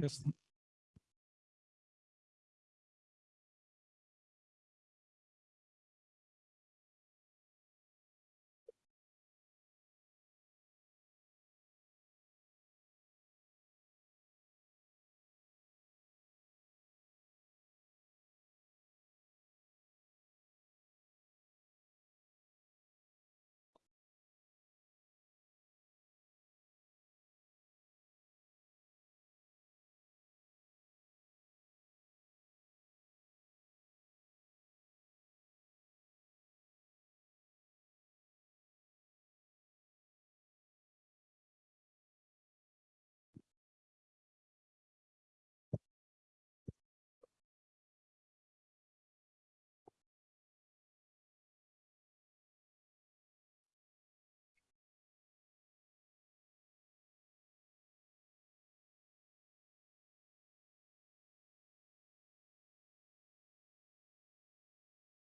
Yes.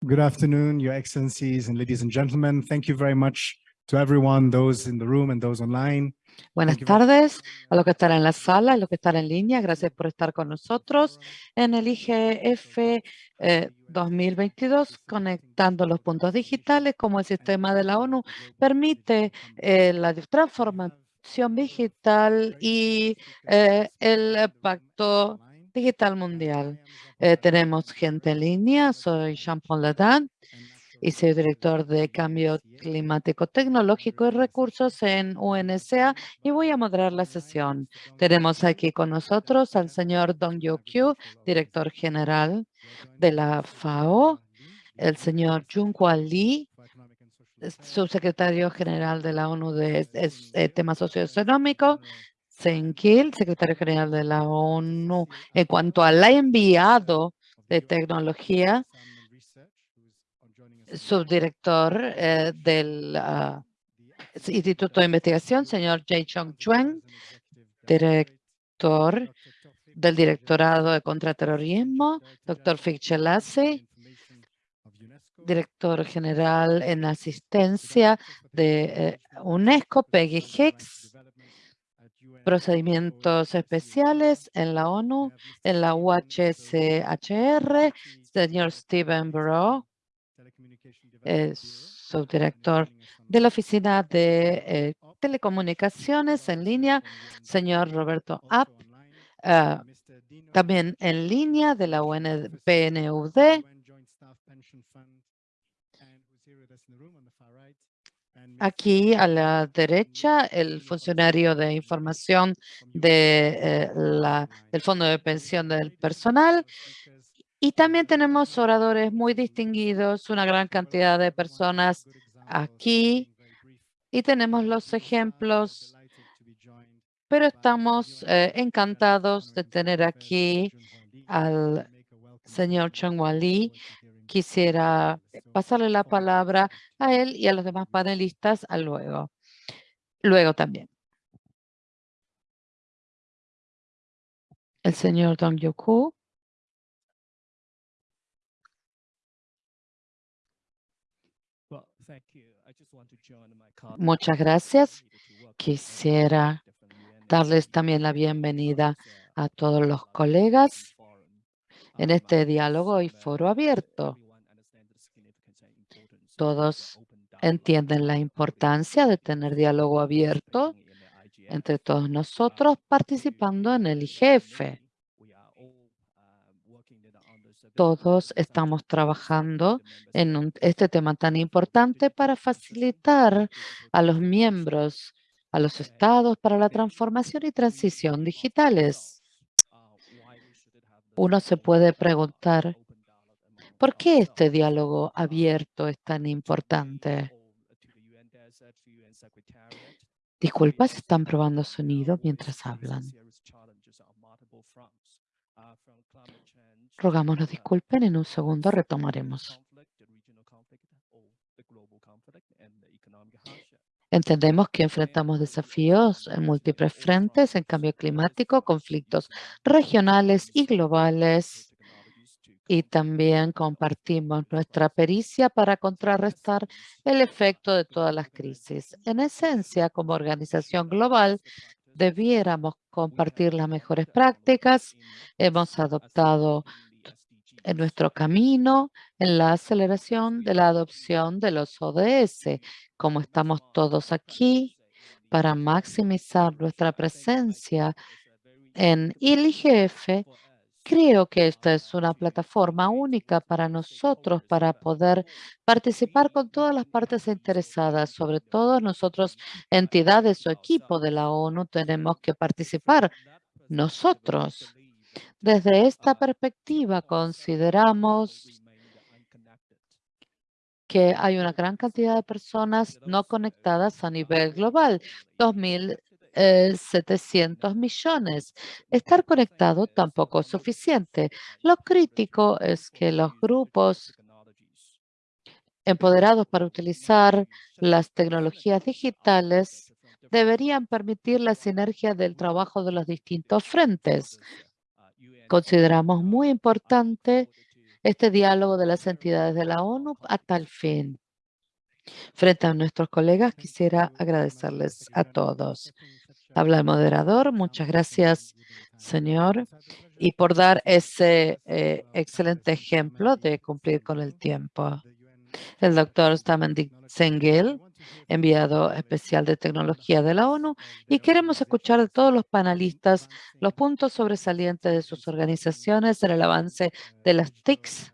Good afternoon, Your Excellencies and ladies and gentlemen. Thank you very much to everyone, those in the room and those online. Buenas tardes a los que están en la sala, a los que están en línea. Gracias por estar con nosotros en el IGF eh, 2022, conectando los puntos digitales como el sistema de la ONU permite eh, la transformación digital y eh, el pacto digital mundial. Eh, tenemos gente en línea, soy Jean-Paul Ladan y soy director de Cambio Climático Tecnológico y Recursos en UNSA y voy a moderar la sesión. Tenemos aquí con nosotros al señor Dong Yo-kyu, director general de la FAO, el señor Junhua Lee, subsecretario general de la ONU de es- eh, temas socioeconómicos, Sen Kiel, secretario general de la ONU. En cuanto al enviado de tecnología, subdirector eh, del ah, Instituto de Investigación, señor Jae Chong Chuen, director del Directorado de Contraterrorismo, doctor Fichelase, director general en asistencia de eh, UNESCO, Peggy Hicks, procedimientos especiales en la ONU, en la UHCHR, señor Stephen Burrow, es subdirector de la Oficina de eh, Telecomunicaciones en línea, señor Roberto App, ah, también en línea de la UNPNUD, Aquí a la derecha, el funcionario de información eh, del Fondo de Pensión del Personal. Y también tenemos oradores muy distinguidos, una gran cantidad de personas aquí. Y tenemos los ejemplos, pero estamos eh, encantados de tener aquí al señor Chong Lee. Quisiera pasarle la palabra a él y a los demás panelistas a luego. Luego también. El señor Dong Yoku. Muchas gracias. Quisiera darles también la bienvenida a todos los colegas en este diálogo y foro abierto. Todos entienden la importancia de tener diálogo abierto entre todos nosotros participando en el IGF. Todos estamos trabajando en un- este tema tan importante para facilitar a los miembros, a los estados para la transformación y transición digitales. Uno se puede preguntar, ¿por qué este diálogo abierto es tan importante? Disculpas, están probando sonido mientras hablan. Rogamos nos disculpen, en un segundo retomaremos. Entendemos que enfrentamos desafíos en múltiples frentes, en cambio climático, conflictos regionales y globales, y también compartimos nuestra pericia para contrarrestar el efecto de todas las crisis. En esencia, como organización global, debiéramos compartir las mejores prácticas. Hemos adoptado en nuestro camino en la aceleración de la adopción de los ODS. Como estamos todos aquí para maximizar nuestra presencia en el IGF, creo que esta es una plataforma única para nosotros para poder participar con todas las partes interesadas, sobre todo nosotros, entidades o equipo de la ONU, tenemos que participar nosotros. Desde esta perspectiva consideramos que hay una gran cantidad de personas no conectadas a nivel global, 2.700 millones. Estar conectado tampoco es suficiente. Lo crítico es que los grupos empoderados para utilizar las tecnologías digitales deberían permitir la sinergia del trabajo de los distintos frentes. Consideramos muy importante este diálogo de las entidades de la ONU a tal fin. Frente a nuestros colegas, quisiera agradecerles a todos. Habla el moderador. Muchas gracias, señor, y por dar ese eh, excelente ejemplo de cumplir con el tiempo. El doctor Stamendik Sengel, enviado especial de tecnología de la ONU, y queremos escuchar de todos los panelistas los puntos sobresalientes de sus organizaciones en el avance de las TICs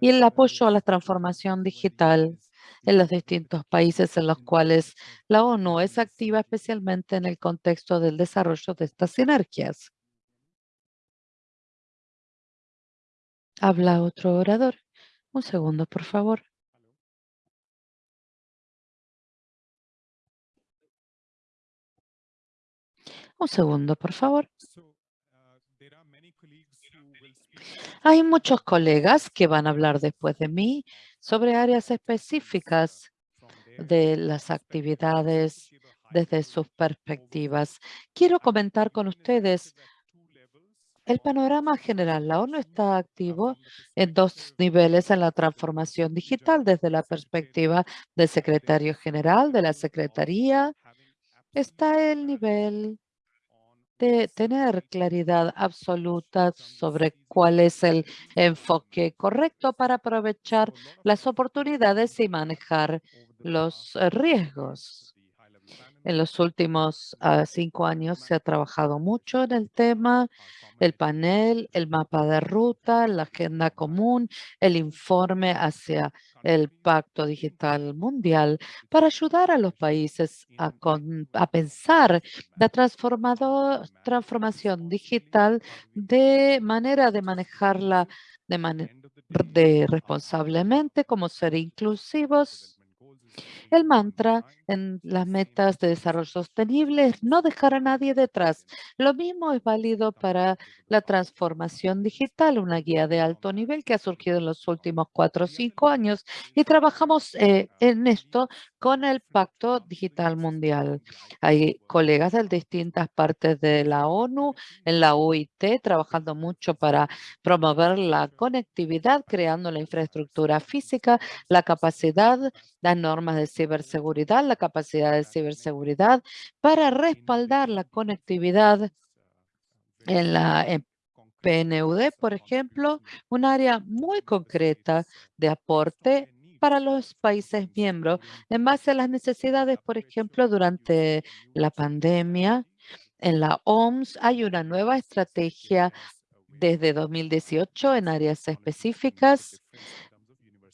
y el apoyo a la transformación digital en los distintos países en los cuales la ONU es activa, especialmente en el contexto del desarrollo de estas sinergias. Habla otro orador. Un segundo, por favor. Un segundo, por favor. Hay muchos colegas que van a hablar después de mí sobre áreas específicas de las actividades desde sus perspectivas. Quiero comentar con ustedes el panorama general. La ONU está activo en dos niveles en la transformación digital desde la perspectiva del secretario general de la Secretaría. Está el nivel de tener claridad absoluta sobre cuál es el enfoque correcto para aprovechar las oportunidades y manejar los eh, riesgos. En los últimos ah, cinco años se ha trabajado mucho en el tema el panel, el mapa de ruta, la agenda común, el informe hacia el Pacto Digital Mundial para ayudar a los países a, a pensar la transformación digital de manera de manejarla de, de responsablemente, como ser inclusivos el mantra en las metas de desarrollo sostenible es no dejar a nadie detrás. Lo mismo es válido para la transformación digital, una guía de alto nivel que ha surgido en los últimos cuatro o cinco años y trabajamos eh, en esto con el Pacto Digital Mundial. Hay colegas de distintas partes de la ONU, en la OIT, trabajando mucho para promover la conectividad, creando la infraestructura física, la capacidad, las normas de ciberseguridad, la capacidad de ciberseguridad para respaldar la conectividad en la PNUD, por ejemplo, un área muy concreta de aporte para los países miembros en base a las necesidades, por ejemplo, durante la pandemia. En la OMS hay una nueva estrategia desde 2018 en áreas específicas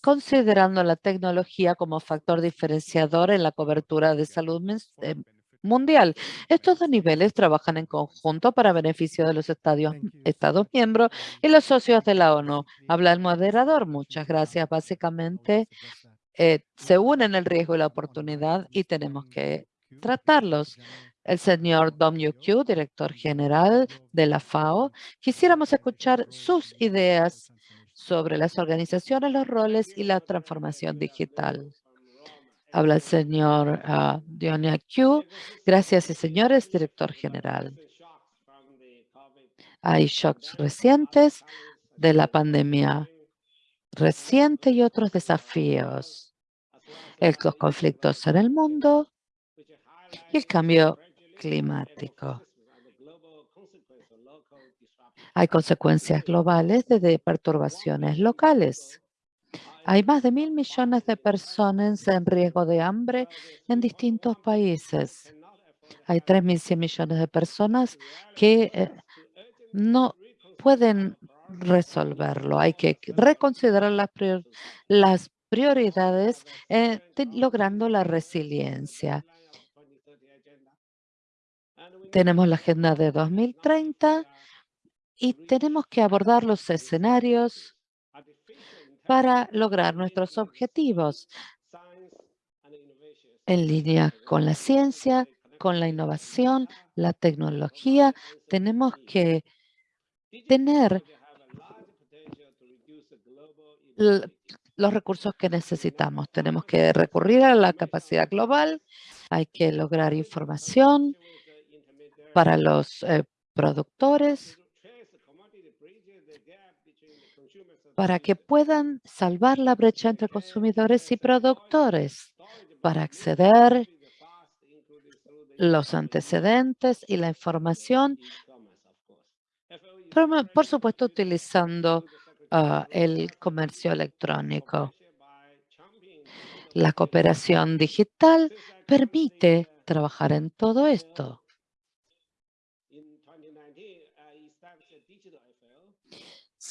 considerando la tecnología como factor diferenciador en la cobertura de salud eh, mundial. Estos dos niveles trabajan en conjunto para beneficio de los estados miembros y los socios de la ONU. Habla el moderador. Muchas gracias. Básicamente, eh, se unen el riesgo y la oportunidad y tenemos que tratarlos. El señor Dom Yu director general de la FAO, quisiéramos escuchar sus ideas sobre las organizaciones, los roles y la transformación digital. Habla el señor uh, Dionia Q. Gracias señores, director general. Hay shocks recientes de la pandemia reciente y otros desafíos. Los conflictos en el mundo y el cambio climático. Hay consecuencias globales de perturbaciones locales. Hay más de mil millones de personas en riesgo de hambre en distintos países. Hay 3.100 millones de personas que eh, no pueden resolverlo. Hay que reconsiderar las, las prioridades eh, logrando la resiliencia. Tenemos la agenda de 2030 y tenemos que abordar los escenarios para lograr nuestros objetivos en línea con la ciencia, con la innovación, la tecnología. Tenemos que tener los recursos que necesitamos. Tenemos que recurrir a la capacidad global, hay que lograr información para los eh, productores para que puedan salvar la brecha entre consumidores y productores, para acceder los antecedentes y la información, por supuesto utilizando ah, el comercio electrónico. La cooperación digital permite trabajar en todo esto.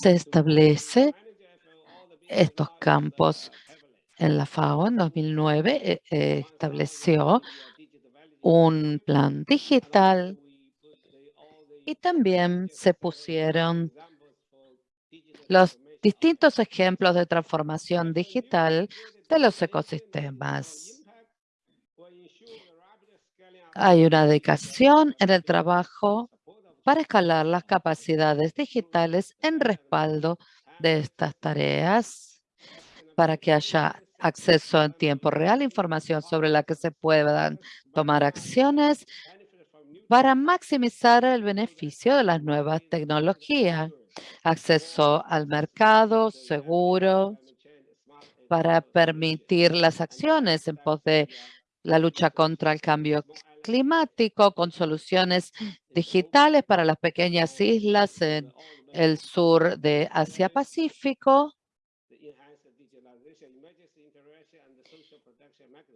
Se establece estos campos en la FAO en 2009 eh, estableció un plan digital y también se pusieron los distintos ejemplos de transformación digital de los ecosistemas. Hay una dedicación en el trabajo para escalar las capacidades digitales en respaldo de estas tareas para que haya acceso en tiempo real, información sobre la que se puedan tomar acciones para maximizar el beneficio de las nuevas tecnologías, acceso al mercado seguro para permitir las acciones en pos de la lucha contra el cambio climático con soluciones digitales para las pequeñas islas en el sur de Asia-Pacífico.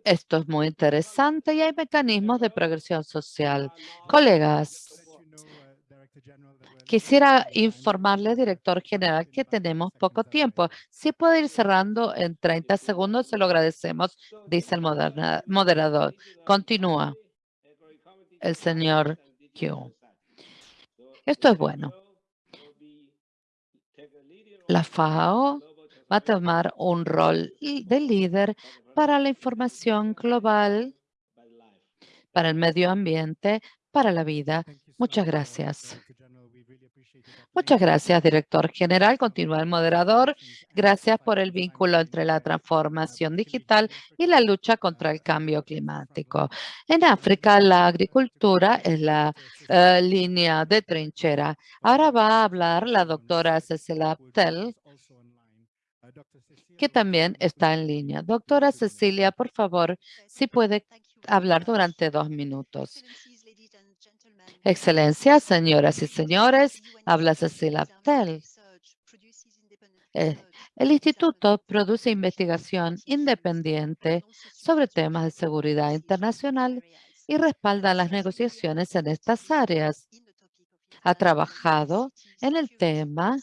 Esto es muy interesante y hay mecanismos de progresión social. Colegas, quisiera informarle, director general, que tenemos poco tiempo. Si puede ir cerrando en 30 segundos, se lo agradecemos, dice el moderador. Continúa el señor Q. Esto es bueno. La FAO va a tomar un rol de líder para la información global, para el medio ambiente, para la vida. Muchas gracias. Muchas gracias, director general. Continúa el moderador. Gracias por el vínculo entre la transformación digital y la lucha contra el cambio climático. En África, la agricultura es la eh, línea de trinchera. Ahora va a hablar la doctora Cecilia Abtel, que también está en línea. Doctora Cecilia, por favor, si puede hablar durante dos minutos. Excelencia, señoras y señores, habla Cecilia Abtel. Eh, el instituto produce investigación independiente sobre temas de seguridad internacional y respalda las negociaciones en estas áreas. Ha trabajado en el tema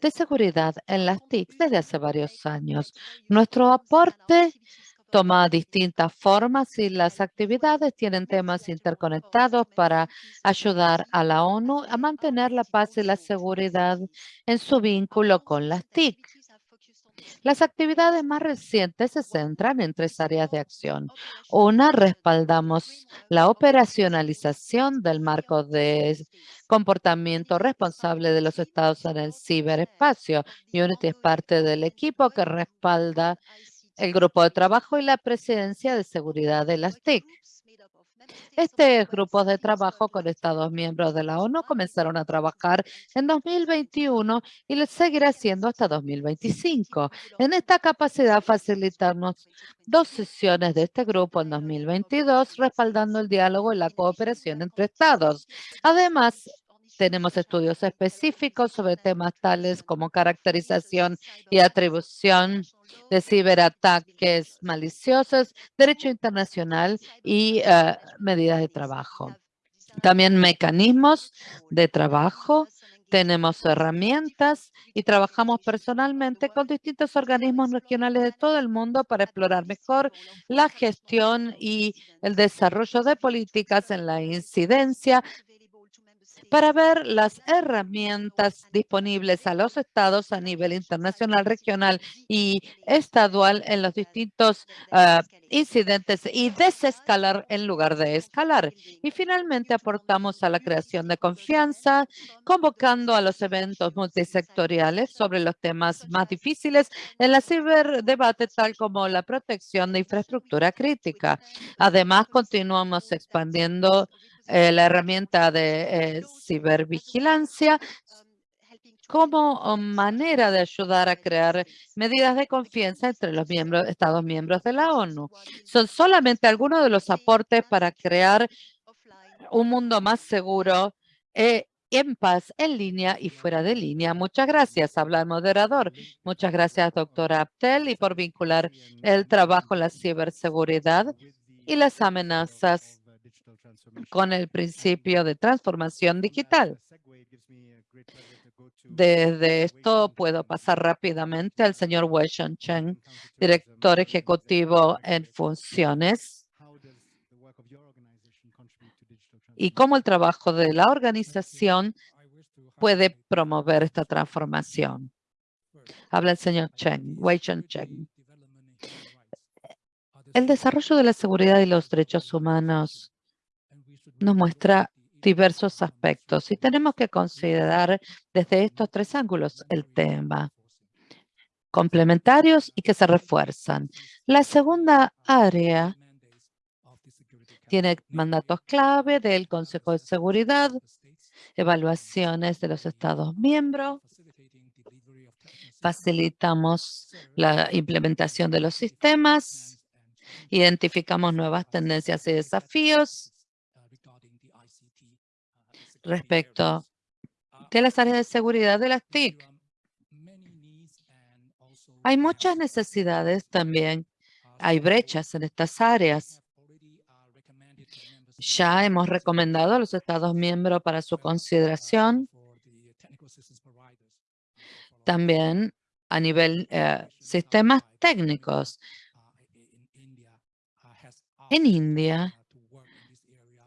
de seguridad en las TIC desde hace varios años. Nuestro aporte toma distintas formas y las actividades tienen temas interconectados para ayudar a la ONU a mantener la paz y la seguridad en su vínculo con las TIC. Las actividades más recientes se centran en tres áreas de acción. Una, respaldamos la operacionalización del marco de comportamiento responsable de los estados en el ciberespacio. Unity es parte del equipo que respalda el grupo de trabajo y la presidencia de seguridad de las TIC. Este grupo de trabajo con Estados miembros de la ONU comenzaron a trabajar en 2021 y les seguirá siendo hasta 2025. En esta capacidad facilitamos dos sesiones de este grupo en 2022, respaldando el diálogo y la cooperación entre Estados. Además, tenemos estudios específicos sobre temas tales como caracterización y atribución de ciberataques maliciosos, derecho internacional y eh, medidas de trabajo. También mecanismos de trabajo, tenemos herramientas y trabajamos personalmente con distintos organismos regionales de todo el mundo para explorar mejor la gestión y el desarrollo de políticas en la incidencia para ver las herramientas disponibles a los estados a nivel internacional, regional y estadual en los distintos ah, incidentes y desescalar en lugar de escalar. Y finalmente aportamos a la creación de confianza, convocando a los eventos multisectoriales sobre los temas más difíciles en la ciberdebate, tal como la protección de infraestructura crítica. Además, continuamos expandiendo eh, la herramienta de eh, cibervigilancia como manera de ayudar a crear medidas de confianza entre los miembros, Estados miembros de la ONU. Son solamente algunos de los aportes para crear un mundo más seguro eh, en paz, en línea y fuera de línea. Muchas gracias, habla el moderador. Muchas gracias, doctora Abtel, y por vincular el trabajo en la ciberseguridad y las amenazas con el principio de transformación digital. Desde esto puedo pasar rápidamente al señor Wei Chen, director ejecutivo en funciones, y cómo el trabajo de la organización puede promover esta transformación. Habla el señor Chen, Wei Chen Chen. El desarrollo de la seguridad y los derechos humanos nos muestra diversos aspectos y tenemos que considerar desde estos tres ángulos el tema complementarios y que se refuerzan. La segunda área tiene mandatos clave del Consejo de Seguridad, evaluaciones de los Estados miembros, facilitamos la implementación de los sistemas, identificamos nuevas tendencias y desafíos respecto de las áreas de seguridad de las TIC. Hay muchas necesidades también. Hay brechas en estas áreas. Ya hemos recomendado a los Estados miembros para su consideración. También a nivel eh, sistemas técnicos. En India,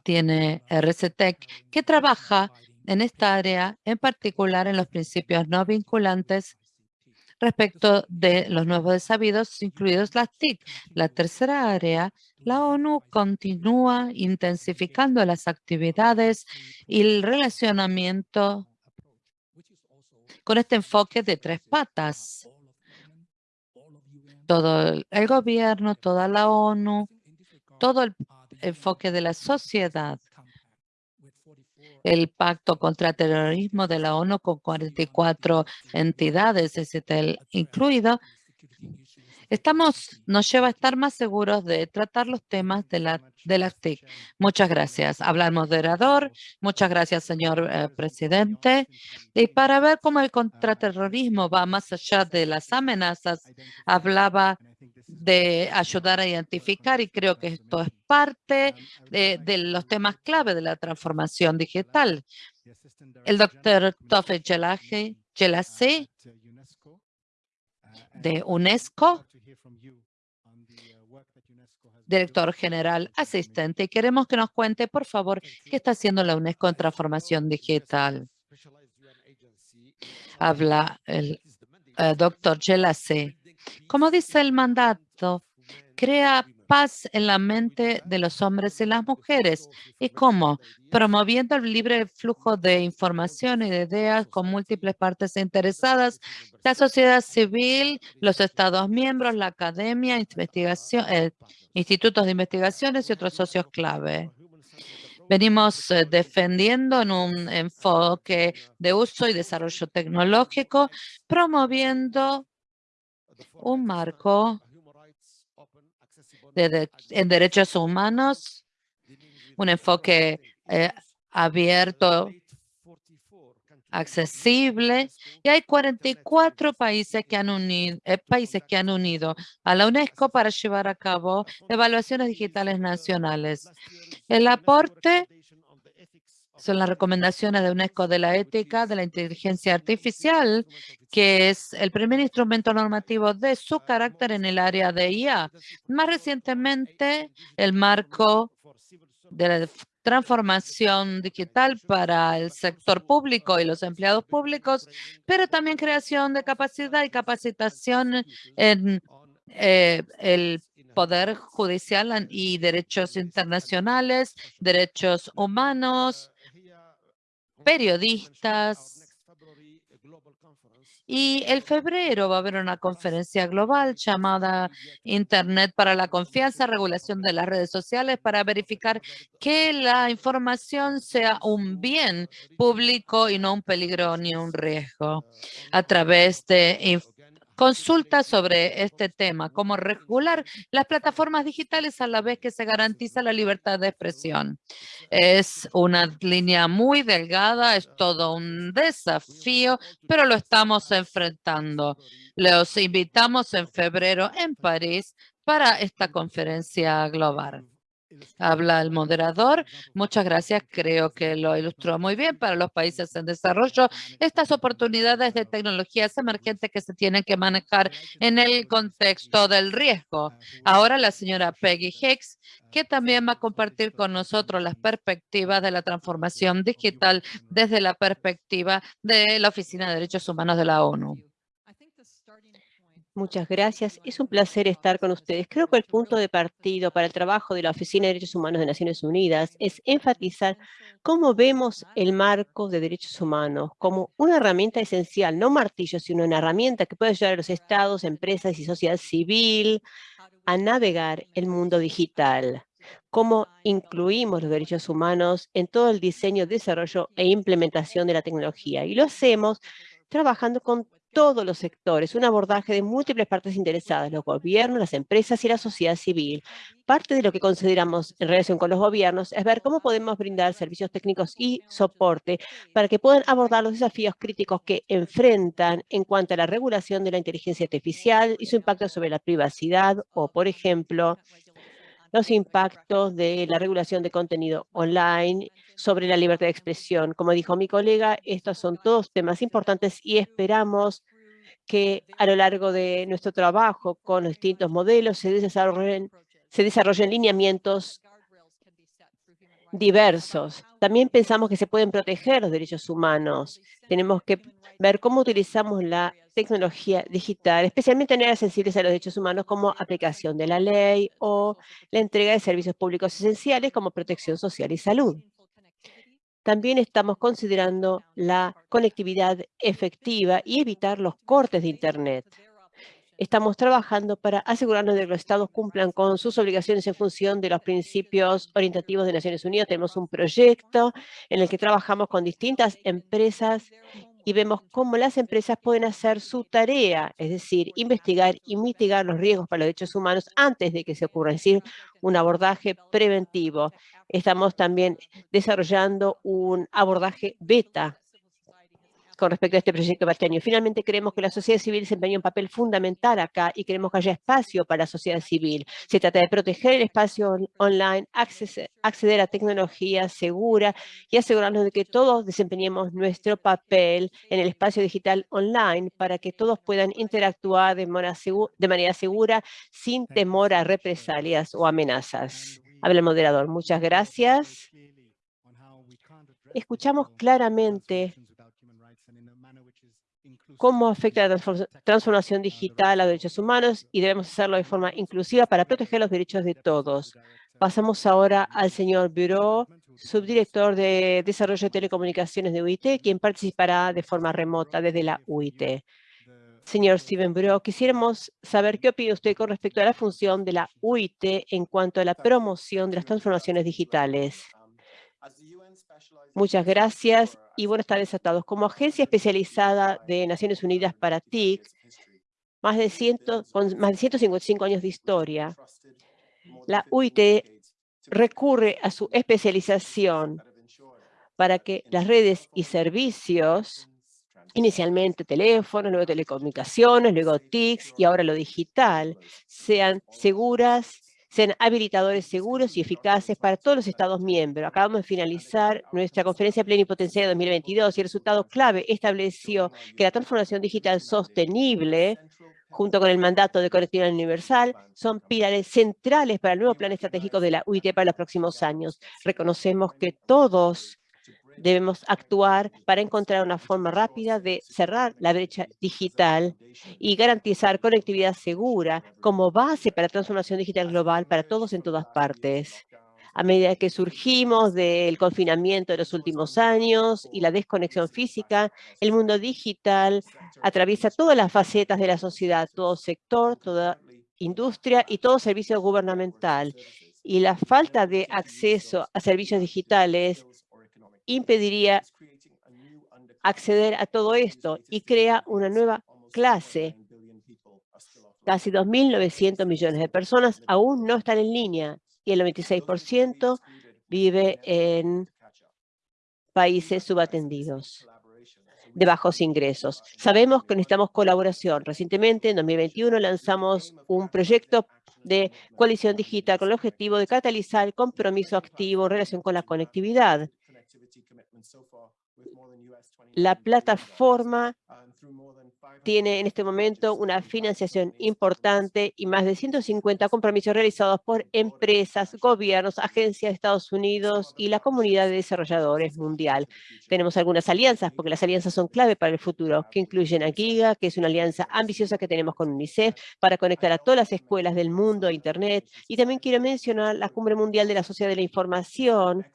tiene RCTEC que trabaja en esta área, en particular en los principios no vinculantes respecto de los nuevos desabidos, incluidos las TIC. La tercera área, la ONU continúa intensificando las actividades y el relacionamiento con este enfoque de tres patas. Todo el gobierno, toda la ONU, todo el enfoque de la sociedad. El pacto contra terrorismo de la ONU con 44 entidades, el incluido, Estamos, nos lleva a estar más seguros de tratar los temas de, la, de las TIC. Muchas gracias. Habla el moderador. Muchas gracias, señor eh, presidente. Y para ver cómo el contraterrorismo va más allá de las amenazas, hablaba de ayudar a identificar y creo que esto es parte de, los temas clave de la transformación digital. El doctor Tofe Gelase de UNESCO, director general asistente. Queremos que nos cuente, por favor, qué está haciendo la UNESCO en transformación digital. Habla el eh, doctor Gelase. Como dice el mandato, crea paz en la mente de los hombres y las mujeres. ¿Y cómo? Promoviendo el libre flujo de información y de ideas con múltiples partes interesadas, la sociedad civil, los Estados miembros, la academia, eh, institutos de investigaciones y otros socios clave. Venimos eh, defendiendo en un enfoque de uso y desarrollo tecnológico, promoviendo un marco de, en derechos humanos, un enfoque eh, abierto, accesible, y hay 44 países que, han unido, eh, países que han unido a la UNESCO para llevar a cabo evaluaciones digitales nacionales. El aporte son las recomendaciones de UNESCO de la ética de la inteligencia artificial, que es el primer instrumento normativo de su carácter en el área de IA. Más recientemente, el marco de la transformación digital para el sector público y los empleados públicos, pero también creación de capacidad y capacitación en eh, el poder judicial y derechos internacionales, derechos humanos, periodistas, y el febrero va a haber una conferencia global llamada Internet para la confianza, regulación de las redes sociales para verificar que la información sea un bien público y no un peligro ni un riesgo a través de consulta sobre este tema, cómo regular las plataformas digitales a la vez que se garantiza la libertad de expresión. Es una línea muy delgada, es todo un desafío, pero lo estamos enfrentando. Los invitamos en febrero en París para esta conferencia global. Habla el moderador. Muchas gracias. Creo que lo ilustró muy bien para los países en desarrollo. Estas oportunidades de tecnologías emergentes que se tienen que manejar en el contexto del riesgo. Ahora la señora Peggy Hicks, que también va a compartir con nosotros las perspectivas de la transformación digital desde la perspectiva de la Oficina de Derechos Humanos de la ONU. Muchas gracias. Es un placer estar con ustedes. Creo que el punto de partido para el trabajo de la Oficina de Derechos Humanos de Naciones Unidas es enfatizar cómo vemos el marco de derechos humanos como una herramienta esencial, no martillo, sino una herramienta que puede ayudar a los estados, empresas y sociedad civil a navegar el mundo digital. Cómo incluimos los derechos humanos en todo el diseño, desarrollo e implementación de la tecnología. Y lo hacemos trabajando con todos los sectores, un abordaje de múltiples partes interesadas, los gobiernos, las empresas y la sociedad civil. Parte de lo que consideramos en relación con los gobiernos es ver cómo podemos brindar servicios técnicos y soporte para que puedan abordar los desafíos críticos que enfrentan en cuanto a la regulación de la inteligencia artificial y su impacto sobre la privacidad o, por ejemplo, los impactos de la regulación de contenido online sobre la libertad de expresión. Como dijo mi colega, estos son todos temas importantes y esperamos que a lo largo de nuestro trabajo con los distintos modelos se desarrollen, se desarrollen lineamientos diversos. También pensamos que se pueden proteger los derechos humanos. Tenemos que ver cómo utilizamos la tecnología digital, especialmente en áreas sensibles a los derechos humanos como aplicación de la ley o la entrega de servicios públicos esenciales como protección social y salud. También estamos considerando la conectividad efectiva y evitar los cortes de Internet. Estamos trabajando para asegurarnos de que los estados cumplan con sus obligaciones en función de los principios orientativos de Naciones Unidas. Tenemos un proyecto en el que trabajamos con distintas empresas y vemos cómo las empresas pueden hacer su tarea, es decir, investigar y mitigar los riesgos para los derechos humanos antes de que se ocurra, es decir, un abordaje preventivo. Estamos también desarrollando un abordaje beta con respecto a este proyecto Bastianio. Finalmente, creemos que la sociedad civil desempeña un papel fundamental acá y queremos que haya espacio para la sociedad civil. Se trata de proteger el espacio online, acceder a tecnología segura y asegurarnos de que todos desempeñemos nuestro papel en el espacio digital online para que todos puedan interactuar de manera, de manera segura sin temor a represalias o amenazas. Habla el moderador. Muchas gracias. Escuchamos claramente cómo afecta la transformación digital a los derechos humanos y debemos hacerlo de forma inclusiva para proteger los derechos de todos. Pasamos ahora al señor Bureau, subdirector de Desarrollo de Telecomunicaciones de UIT, quien participará de forma remota desde la UIT. Señor Steven Bureau, quisiéramos saber qué opina usted con respecto a la función de la UIT en cuanto a la promoción de las transformaciones digitales. Muchas gracias y buenas tardes a todos. Como agencia especializada de Naciones Unidas para TIC, más de, con más de 155 años de historia, la UIT recurre a su especialización para que las redes y servicios, inicialmente teléfonos, luego telecomunicaciones, luego TICs y ahora lo digital, sean seguras sean habilitadores seguros y eficaces para todos los Estados miembros. Acabamos de finalizar nuestra conferencia plenipotenciaria 2022 y el resultado clave estableció que la transformación digital sostenible junto con el mandato de conectividad universal, son pilares centrales para el nuevo plan estratégico de la UIT para los próximos años. Reconocemos que todos Debemos actuar para encontrar una forma rápida de cerrar la brecha digital y garantizar conectividad segura como base para transformación digital global para todos en todas partes. A medida que surgimos del confinamiento de los últimos años y la desconexión física, el mundo digital atraviesa todas las facetas de la sociedad, todo sector, toda industria y todo servicio gubernamental. Y la falta de acceso a servicios digitales impediría acceder a todo esto y crea una nueva clase. Casi 2.900 millones de personas aún no están en línea y el 96% vive en países subatendidos de bajos ingresos. Sabemos que necesitamos colaboración. Recientemente, en 2021, lanzamos un proyecto de coalición digital con el objetivo de catalizar el compromiso activo en relación con la conectividad. La plataforma tiene en este momento una financiación importante y más de 150 compromisos realizados por empresas, gobiernos, agencias de Estados Unidos y la comunidad de desarrolladores mundial. Tenemos algunas alianzas, porque las alianzas son clave para el futuro, que incluyen a GIGA, que es una alianza ambiciosa que tenemos con UNICEF para conectar a todas las escuelas del mundo a Internet. Y también quiero mencionar la Cumbre Mundial de la Sociedad de la Información,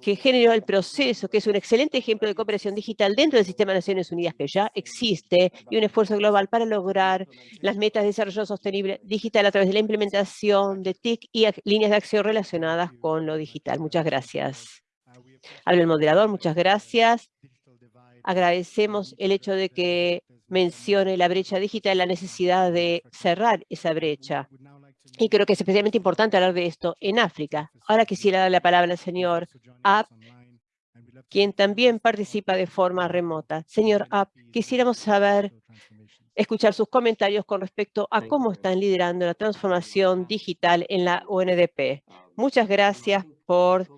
que generó el proceso, que es un excelente ejemplo de cooperación digital dentro del sistema de Naciones Unidas que ya existe y un esfuerzo global para lograr las metas de desarrollo sostenible digital a través de la implementación de TIC y líneas de acción relacionadas con lo digital. Muchas gracias. Habla el moderador, muchas gracias. Agradecemos el hecho de que mencione la brecha digital la necesidad de cerrar esa brecha. Y creo que es especialmente importante hablar de esto en África. Ahora quisiera darle la palabra al señor App, quien también participa de forma remota. Señor App, quisiéramos saber, escuchar sus comentarios con respecto a cómo están liderando la transformación digital en la UNDP. Muchas gracias por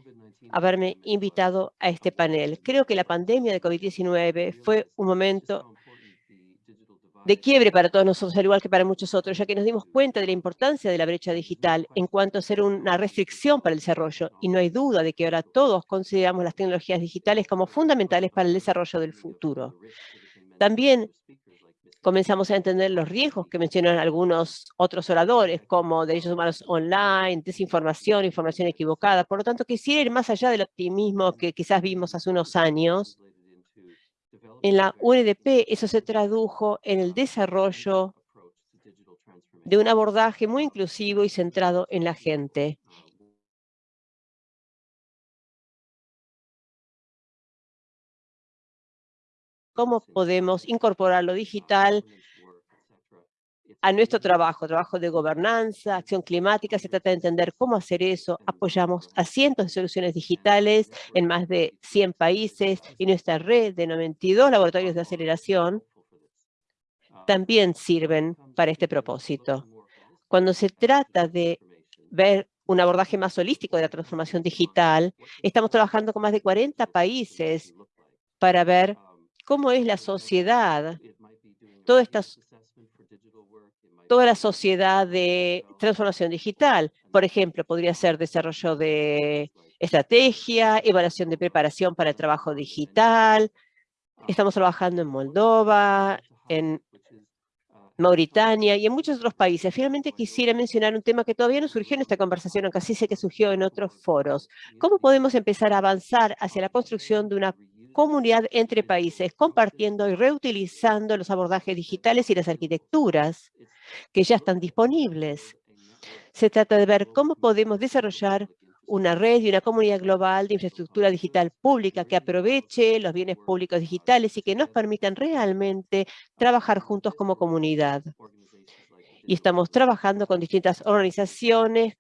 haberme invitado a este panel. Creo que la pandemia de COVID-19 fue un momento de quiebre para todos nosotros, al igual que para muchos otros, ya que nos dimos cuenta de la importancia de la brecha digital en cuanto a ser una restricción para el desarrollo. Y no hay duda de que ahora todos consideramos las tecnologías digitales como fundamentales para el desarrollo del futuro. También comenzamos a entender los riesgos que mencionan algunos otros oradores, como derechos humanos online, desinformación, información equivocada. Por lo tanto, quisiera ir más allá del optimismo que quizás vimos hace unos años en la UNDP eso se tradujo en el desarrollo de un abordaje muy inclusivo y centrado en la gente. ¿Cómo podemos incorporar lo digital a nuestro trabajo, trabajo de gobernanza, acción climática, se trata de entender cómo hacer eso. Apoyamos a cientos de soluciones digitales en más de 100 países y nuestra red de 92 laboratorios de aceleración también sirven para este propósito. Cuando se trata de ver un abordaje más holístico de la transformación digital, estamos trabajando con más de 40 países para ver cómo es la sociedad, todas estas toda la sociedad de transformación digital. Por ejemplo, podría ser desarrollo de estrategia, evaluación de preparación para el trabajo digital. Estamos trabajando en Moldova, en Mauritania y en muchos otros países. Finalmente quisiera mencionar un tema que todavía no surgió en esta conversación, aunque sí sé que surgió en otros foros. ¿Cómo podemos empezar a avanzar hacia la construcción de una comunidad entre países, compartiendo y reutilizando los abordajes digitales y las arquitecturas que ya están disponibles. Se trata de ver cómo podemos desarrollar una red y una comunidad global de infraestructura digital pública que aproveche los bienes públicos digitales y que nos permitan realmente trabajar juntos como comunidad. Y estamos trabajando con distintas organizaciones,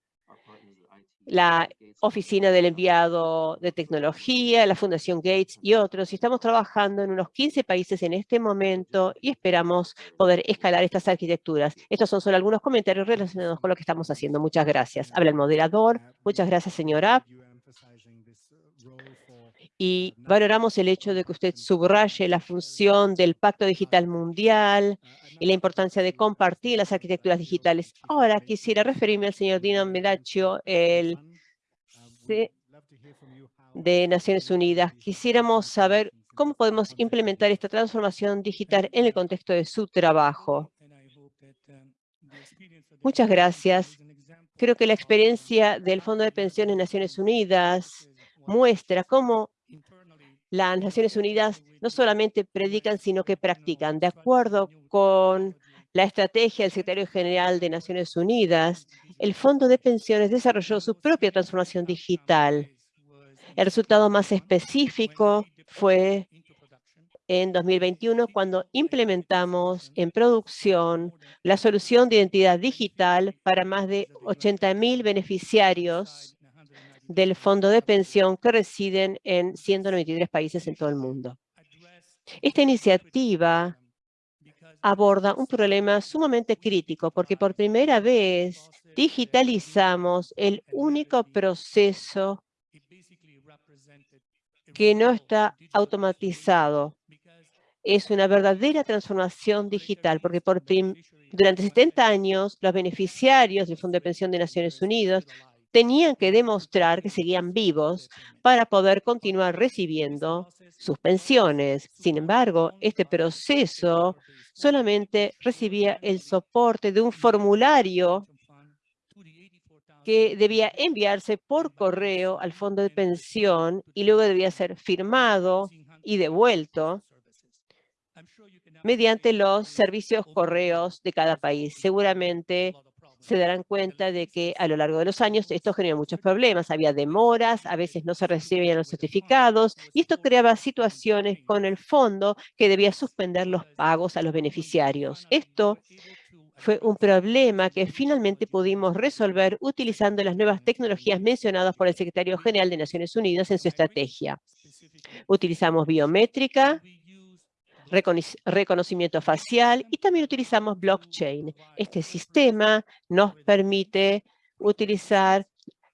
la Oficina del Enviado de Tecnología, la Fundación Gates y otros. Y estamos trabajando en unos 15 países en este momento y esperamos poder escalar estas arquitecturas. Estos son solo algunos comentarios relacionados con lo que estamos haciendo. Muchas gracias. Habla el moderador. Muchas gracias, señora. Y valoramos el hecho de que usted subraye la función del Pacto Digital Mundial y la importancia de compartir las arquitecturas digitales. Ahora quisiera referirme al señor Dino Medaccio, el de Naciones Unidas. Quisiéramos saber cómo podemos implementar esta transformación digital en el contexto de su trabajo. Muchas gracias. Creo que la experiencia del Fondo de Pensiones Naciones Unidas muestra cómo las Naciones Unidas no solamente predican, sino que practican. De acuerdo con la estrategia del Secretario General de Naciones Unidas, el Fondo de Pensiones desarrolló su propia transformación digital. El resultado más específico fue en 2021 cuando implementamos en producción la solución de identidad digital para más de 80.000 beneficiarios del fondo de pensión que residen en 193 países en todo el mundo. Esta iniciativa aborda un problema sumamente crítico porque por primera vez digitalizamos el único proceso que no está automatizado. Es una verdadera transformación digital porque por durante 70 años los beneficiarios del Fondo de Pensión de Naciones Unidas tenían que demostrar que seguían vivos para poder continuar recibiendo sus pensiones. Sin embargo, este proceso solamente recibía el soporte de un formulario que debía enviarse por correo al fondo de pensión y luego debía ser firmado y devuelto mediante los servicios correos de cada país. Seguramente se darán cuenta de que a lo largo de los años esto generó muchos problemas. Había demoras, a veces no se recibían los certificados y esto creaba situaciones con el fondo que debía suspender los pagos a los beneficiarios. Esto fue un problema que finalmente pudimos resolver utilizando las nuevas tecnologías mencionadas por el Secretario General de Naciones Unidas en su estrategia. Utilizamos biométrica, reconocimiento facial y también utilizamos blockchain. Este sistema nos permite utilizar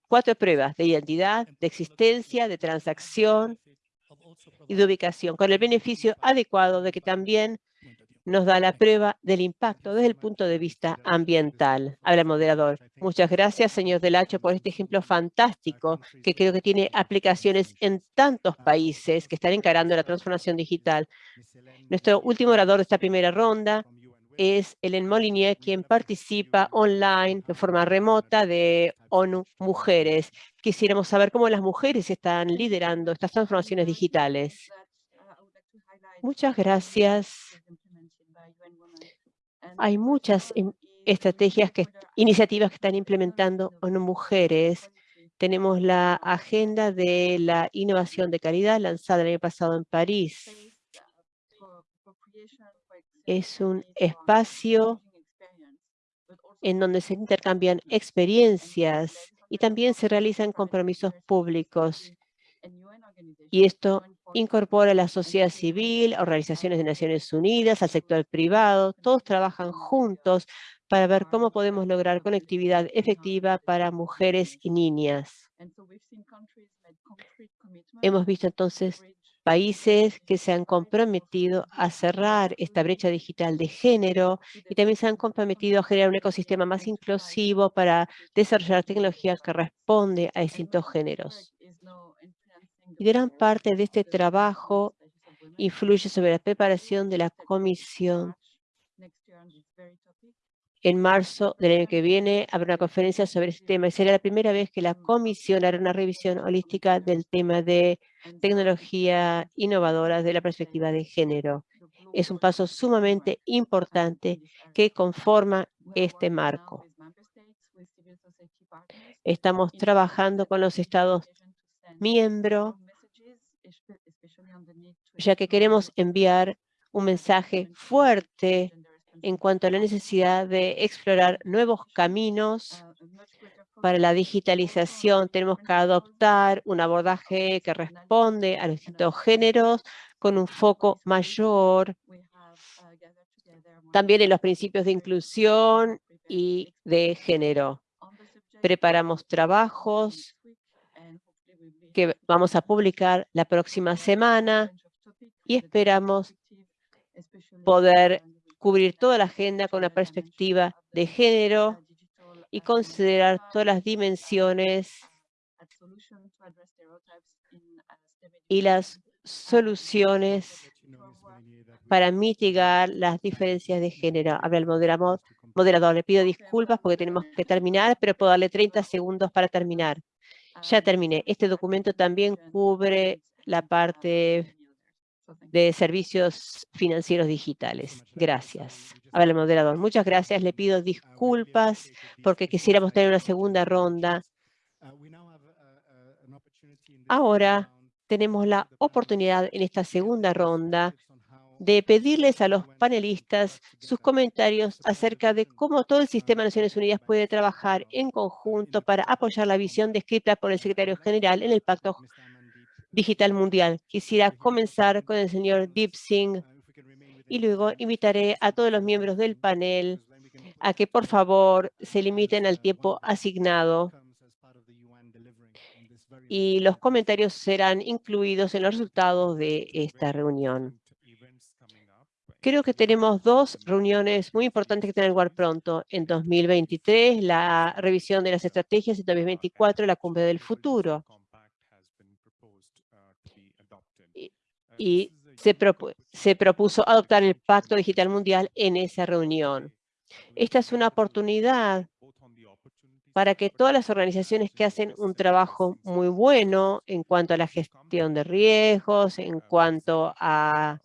cuatro pruebas de identidad, de existencia, de transacción y de ubicación, con el beneficio adecuado de que también nos da la prueba del impacto desde el punto de vista ambiental. Habla el moderador. Muchas gracias, señor Delacho, por este ejemplo fantástico que creo que tiene aplicaciones en tantos países que están encarando la transformación digital. Nuestro último orador de esta primera ronda es Helen Molinier, quien participa online de forma remota de ONU Mujeres. Quisiéramos saber cómo las mujeres están liderando estas transformaciones digitales. Muchas gracias. Hay muchas estrategias, que, iniciativas que están implementando ONU Mujeres. Tenemos la agenda de la innovación de calidad lanzada el año pasado en París. Es un espacio en donde se intercambian experiencias y también se realizan compromisos públicos. Y esto incorpora a la sociedad civil, organizaciones de Naciones Unidas, al sector privado. Todos trabajan juntos para ver cómo podemos lograr conectividad efectiva para mujeres y niñas. Hemos visto entonces países que se han comprometido a cerrar esta brecha digital de género y también se han comprometido a generar un ecosistema más inclusivo para desarrollar tecnología que responde a distintos géneros. Gran parte de este trabajo influye sobre la preparación de la comisión. En marzo del año que viene habrá una conferencia sobre este tema y será la primera vez que la comisión hará una revisión holística del tema de tecnología innovadora de la perspectiva de género. Es un paso sumamente importante que conforma este marco. Estamos trabajando con los estados miembros, ya que queremos enviar un mensaje fuerte en cuanto a la necesidad de explorar nuevos caminos para la digitalización. Tenemos que adoptar un abordaje que responde a los distintos géneros con un foco mayor también en los principios de inclusión y de género. Preparamos trabajos que vamos a publicar la próxima semana y esperamos poder cubrir toda la agenda con una perspectiva de género y considerar todas las dimensiones y las soluciones para mitigar las diferencias de género. Habla el moderador, moderador. Le pido disculpas porque tenemos que terminar, pero puedo darle 30 segundos para terminar. Ya terminé. Este documento también cubre la parte de servicios financieros digitales. Gracias. Habla el moderador. Muchas gracias. Le pido disculpas porque quisiéramos tener una segunda ronda. Ahora tenemos la oportunidad en esta segunda ronda de pedirles a los panelistas sus comentarios acerca de cómo todo el sistema de Naciones Unidas puede trabajar en conjunto para apoyar la visión descrita por el secretario general en el Pacto Digital Mundial. Quisiera comenzar con el señor Deep Singh y luego invitaré a todos los miembros del panel a que por favor se limiten al tiempo asignado y los comentarios serán incluidos en los resultados de esta reunión. Creo que tenemos dos reuniones muy importantes que tener lugar pronto. En 2023, la revisión de las estrategias. En 2024, la cumbre del futuro. Y, se, se propuso adoptar el Pacto Digital Mundial en esa reunión. Esta es una oportunidad para que todas las organizaciones que hacen un trabajo muy bueno en cuanto a la gestión de riesgos, en cuanto a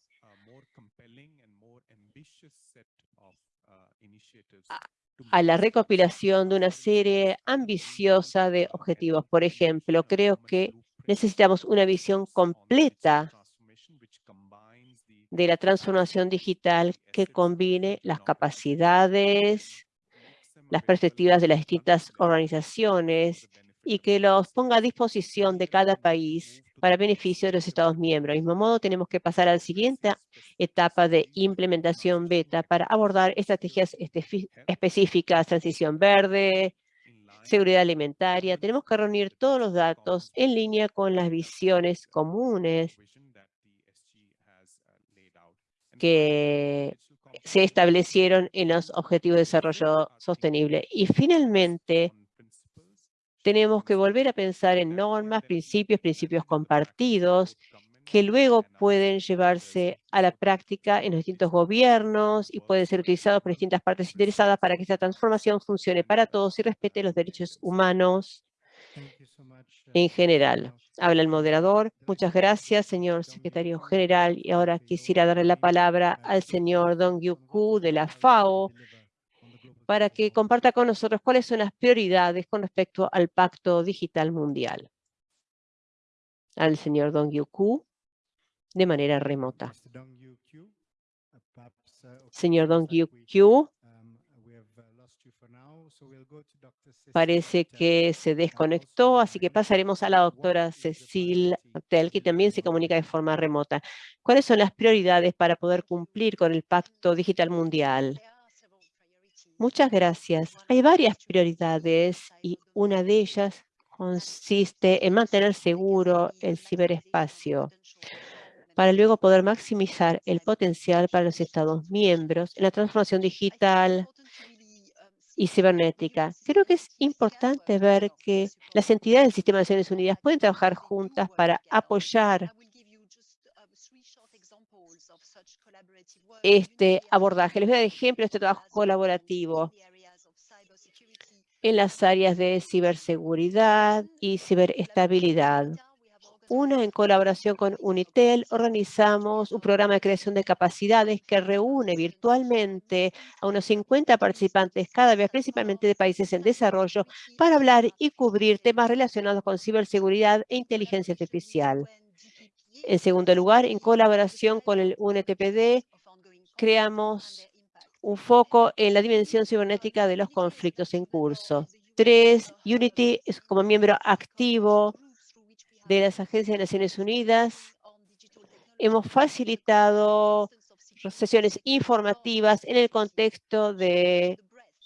a la recopilación de una serie ambiciosa de objetivos. Por ejemplo, creo que necesitamos una visión completa de la transformación digital que combine las capacidades, las perspectivas de las distintas organizaciones y que los ponga a disposición de cada país para beneficio de los Estados miembros. De mismo modo, tenemos que pasar a la siguiente etapa de implementación beta para abordar estrategias específicas, transición verde, seguridad alimentaria. Tenemos que reunir todos los datos en línea con las visiones comunes que se establecieron en los Objetivos de Desarrollo Sostenible. Y finalmente, tenemos que volver a pensar en normas, principios, principios compartidos, que luego pueden llevarse a la práctica en los distintos gobiernos y pueden ser utilizados por distintas partes interesadas para que esta transformación funcione para todos y respete los derechos humanos en general. Habla el moderador. Muchas gracias, señor secretario general. Y ahora quisiera darle la palabra al señor Dong Yu de la FAO, para que comparta con nosotros cuáles son las prioridades con respecto al Pacto Digital Mundial. Al señor Dong Yu de manera remota. Señor Dong Yu parece que se desconectó, así que pasaremos a la doctora Cecil Tel, que también se comunica de forma remota. ¿Cuáles son las prioridades para poder cumplir con el Pacto Digital Mundial? Muchas gracias. Hay varias prioridades y una de ellas consiste en mantener seguro el ciberespacio para luego poder maximizar el potencial para los Estados miembros en la transformación digital y cibernética. Creo que es importante ver que las entidades del Sistema de Naciones Unidas pueden trabajar juntas para apoyar este abordaje. Les voy a dar ejemplo de este trabajo colaborativo en las áreas de ciberseguridad y ciberestabilidad. Una, en colaboración con Unitel, organizamos un programa de creación de capacidades que reúne virtualmente a unos 50 participantes cada vez, principalmente de países en desarrollo, para hablar y cubrir temas relacionados con ciberseguridad e inteligencia artificial. En segundo lugar, en colaboración con el UNTPD, creamos un foco en la dimensión cibernética de los conflictos en curso. Tres, Unity es como miembro activo de las agencias de Naciones Unidas. Hemos facilitado sesiones informativas en el contexto de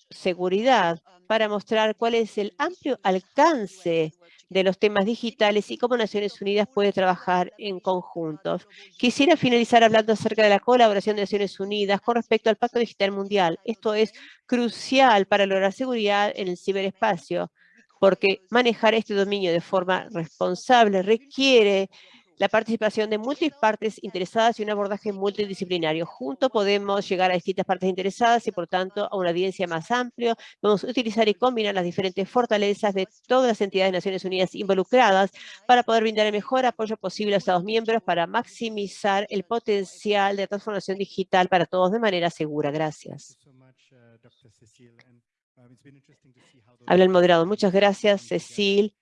seguridad para mostrar cuál es el amplio alcance de los temas digitales y cómo Naciones Unidas puede trabajar en conjunto. Quisiera finalizar hablando acerca de la colaboración de Naciones Unidas con respecto al Pacto Digital Mundial. Esto es crucial para lograr seguridad en el ciberespacio, porque manejar este dominio de forma responsable requiere la participación de múltiples partes interesadas y un abordaje multidisciplinario. Juntos podemos llegar a distintas partes interesadas y, por tanto, a una audiencia más amplia. Podemos utilizar y combinar las diferentes fortalezas de todas las entidades de Naciones Unidas involucradas para poder brindar el mejor apoyo posible a los Estados miembros para maximizar el potencial de transformación digital para todos de manera segura. Gracias. Habla el moderado. Muchas gracias, Cecil.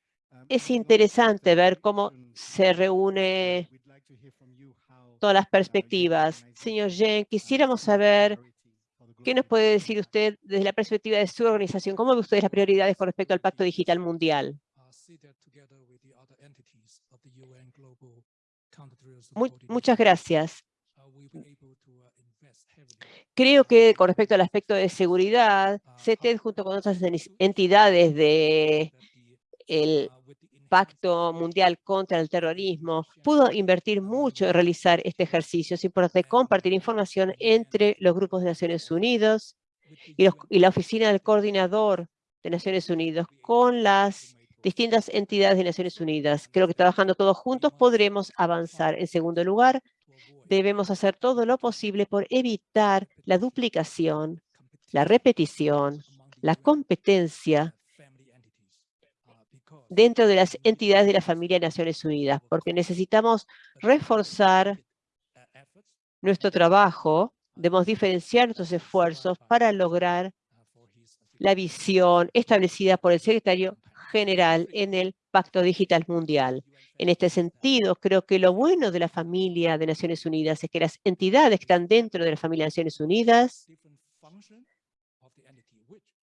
Es interesante ver cómo se reúne todas las perspectivas. Señor Jen, quisiéramos saber qué nos puede decir usted desde la perspectiva de su organización. ¿Cómo ve usted las prioridades con respecto al Pacto Digital Mundial? muchas gracias. Creo que con respecto al aspecto de seguridad, CETED junto con otras entidades del el Pacto Mundial contra el Terrorismo pudo invertir mucho en realizar este ejercicio. Es importante compartir información entre los grupos de Naciones Unidas y, y la Oficina del Coordinador de Naciones Unidas con las distintas entidades de Naciones Unidas. Creo que trabajando todos juntos podremos avanzar. En segundo lugar, debemos hacer todo lo posible por evitar la duplicación, la repetición, la competencia dentro de las entidades de la familia de Naciones Unidas, porque necesitamos reforzar nuestro trabajo, debemos diferenciar nuestros esfuerzos para lograr la visión establecida por el secretario general en el Pacto Digital Mundial. En este sentido, creo que lo bueno de la familia de Naciones Unidas es que las entidades que están dentro de la familia de Naciones Unidas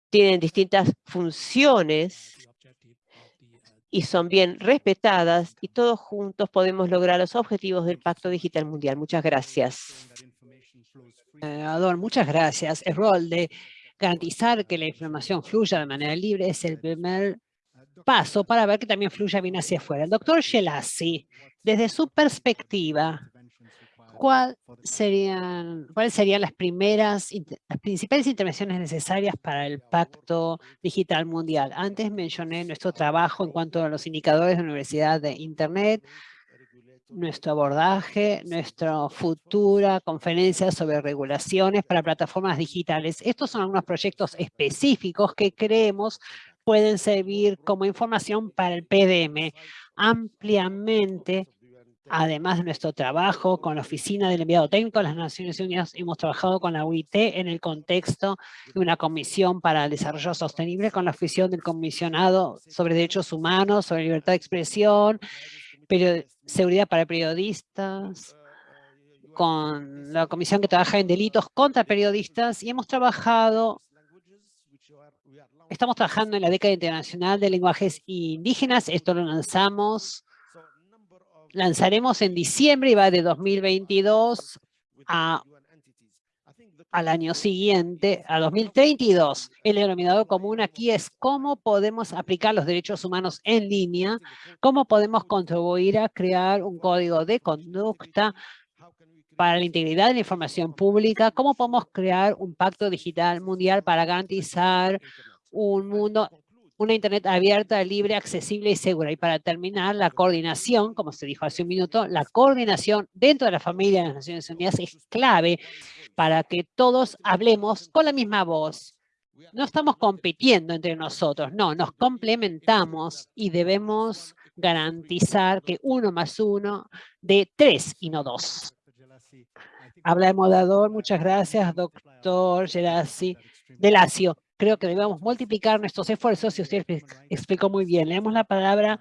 tienen distintas funciones y son bien respetadas y todos juntos podemos lograr los objetivos del Pacto Digital Mundial. Muchas gracias. Ador, muchas gracias. El rol de garantizar que la información fluya de manera libre es el primer paso para ver que también fluya bien hacia afuera. Doctor Shelassi, desde su perspectiva, ¿cuál serían, ¿cuáles serían las primeras, las principales intervenciones necesarias para el Pacto Digital Mundial? Antes mencioné nuestro trabajo en cuanto a los indicadores de la Universidad de Internet, nuestro abordaje, nuestra futura conferencia sobre regulaciones para plataformas digitales. Estos son algunos proyectos específicos que creemos pueden servir como información para el PDM ampliamente Además de nuestro trabajo con la Oficina del Enviado Técnico de las Naciones Unidas, hemos trabajado con la UIT en el contexto de una comisión para el desarrollo sostenible con la oficina del comisionado sobre derechos humanos, sobre libertad de expresión, seguridad para periodistas, con la comisión que trabaja en delitos contra periodistas y hemos trabajado Estamos trabajando en la década internacional de lenguajes indígenas. Esto lo lanzamos lanzaremos en diciembre y va de 2022 a, al año siguiente, a 2032. El denominador común aquí es cómo podemos aplicar los derechos humanos en línea, cómo podemos contribuir a crear un código de conducta para la integridad de la información pública, cómo podemos crear un pacto digital mundial para garantizar un mundo una Internet abierta, libre, accesible y segura. Y para terminar, la coordinación, como se dijo hace un minuto, la coordinación dentro de la familia de las Naciones Unidas es clave para que todos hablemos con la misma voz. No estamos compitiendo entre nosotros, no, nos complementamos y debemos garantizar que uno más uno de tres y no dos. Habla el moderador. Muchas gracias, doctor Gerasi. Delacio, creo que debemos multiplicar nuestros esfuerzos y usted explicó muy bien. Le damos la palabra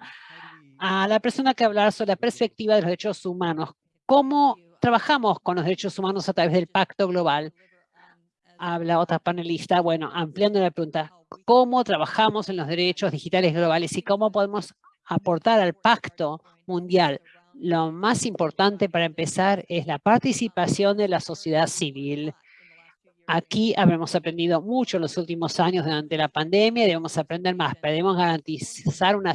a la persona que hablar sobre la perspectiva de los derechos humanos. ¿Cómo trabajamos con los derechos humanos a través del Pacto Global? Habla otra panelista. Bueno, ampliando la pregunta, ¿cómo trabajamos en los derechos digitales globales y cómo podemos aportar al Pacto Mundial? Lo más importante para empezar es la participación de la sociedad civil. Aquí habremos aprendido mucho en los últimos años durante la pandemia, debemos aprender más, pero debemos garantizar una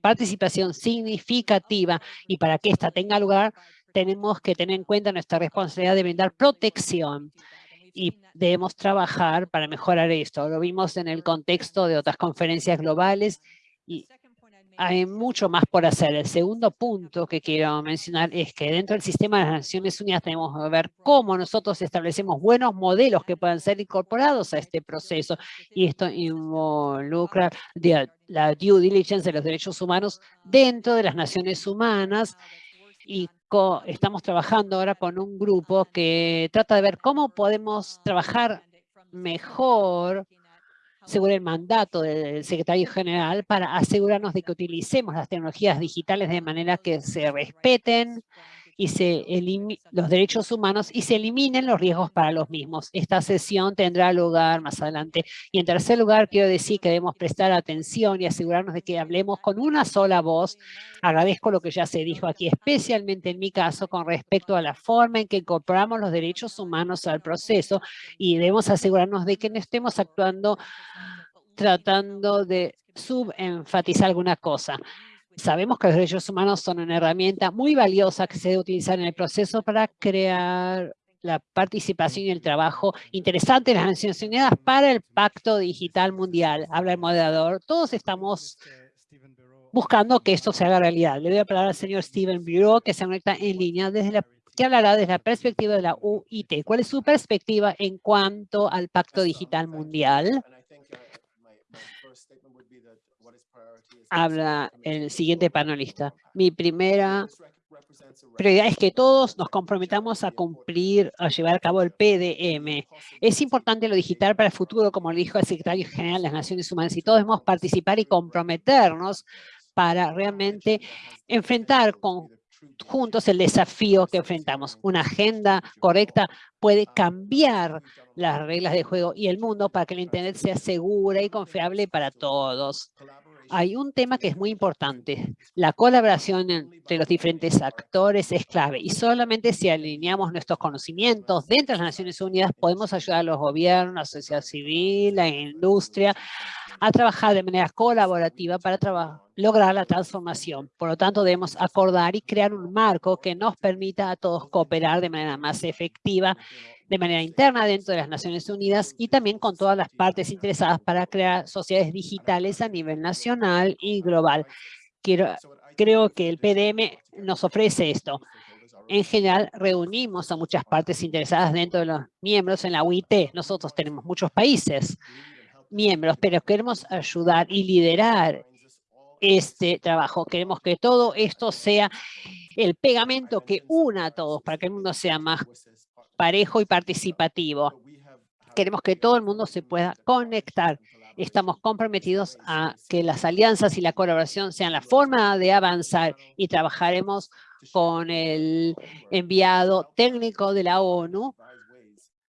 participación significativa y para que esta tenga lugar tenemos que tener en cuenta nuestra responsabilidad de brindar protección y debemos trabajar para mejorar esto. Lo vimos en el contexto de otras conferencias globales y hay mucho más por hacer. El segundo punto que quiero mencionar es que dentro del sistema de las Naciones Unidas tenemos que ver cómo nosotros establecemos buenos modelos que puedan ser incorporados a este proceso. Y esto involucra la due diligence de los derechos humanos dentro de las Naciones Humanas y estamos trabajando ahora con un grupo que trata de ver cómo podemos trabajar mejor según el mandato del secretario general, para asegurarnos de que utilicemos las tecnologías digitales de manera que se respeten y se los derechos humanos y se eliminen los riesgos para los mismos. Esta sesión tendrá lugar más adelante. Y en tercer lugar, quiero decir que debemos prestar atención y asegurarnos de que hablemos con una sola voz. Agradezco lo que ya se dijo aquí, especialmente en mi caso, con respecto a la forma en que incorporamos los derechos humanos al proceso y debemos asegurarnos de que no estemos actuando tratando de subenfatizar alguna cosa. Sabemos que los derechos humanos son una herramienta muy valiosa que se debe utilizar en el proceso para crear la participación y el trabajo interesante en las Naciones Unidas para el Pacto Digital Mundial. Habla el moderador. Todos estamos buscando que esto se haga realidad. Le doy la palabra al señor Steven Bureau, que se conecta en línea desde la que hablará desde la perspectiva de la UIT. ¿Cuál es su perspectiva en cuanto al Pacto Digital Mundial? Habla el siguiente panelista. Mi primera prioridad es que todos nos comprometamos a cumplir, a llevar a cabo el PDM. Es importante lo digital para el futuro, como lo dijo el secretario general de las Naciones Unidas, y todos debemos participar y comprometernos para realmente enfrentar con juntos el desafío que enfrentamos. Una agenda correcta puede cambiar las reglas de juego y el mundo para que el Internet sea segura y confiable para todos hay un tema que es muy importante. La colaboración entre los diferentes actores es clave y solamente si alineamos nuestros conocimientos dentro de las Naciones Unidas podemos ayudar a los gobiernos, la sociedad civil, la industria a trabajar de manera colaborativa para lograr la transformación. Por lo tanto, debemos acordar y crear un marco que nos permita a todos cooperar de manera más efectiva de manera interna dentro de las Naciones Unidas y también con todas las partes interesadas para crear sociedades digitales a nivel nacional y global. Creo que el PDM nos ofrece esto. En general, reunimos a muchas partes interesadas dentro de los miembros en la UIT. Nosotros tenemos muchos países miembros, pero queremos ayudar y liderar este trabajo. Queremos que todo esto sea el pegamento que una a todos para que el mundo sea más parejo y participativo. Queremos que todo el mundo se pueda conectar. Estamos comprometidos a que las alianzas y la colaboración sean la forma de avanzar y trabajaremos con el enviado técnico de la ONU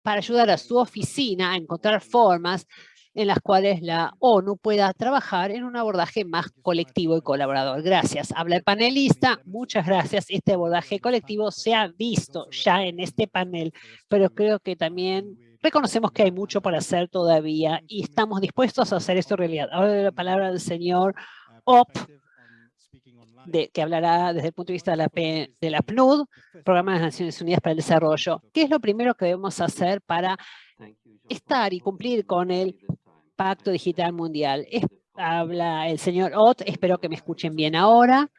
para ayudar a su oficina a encontrar formas en las cuales la ONU pueda trabajar en un abordaje más colectivo y colaborador. Gracias. Habla el panelista. Muchas gracias. Este abordaje colectivo se ha visto ya en este panel, pero creo que también reconocemos que hay mucho por hacer todavía y estamos dispuestos a hacer esto realidad. Ahora la palabra del señor Op, de, que hablará desde el punto de vista de la, de la PNUD, Programa de las Naciones Unidas para el Desarrollo. ¿Qué es lo primero que debemos hacer para estar y cumplir con el Pacto Digital Mundial. habla el señor Ott, espero que me escuchen bien ahora.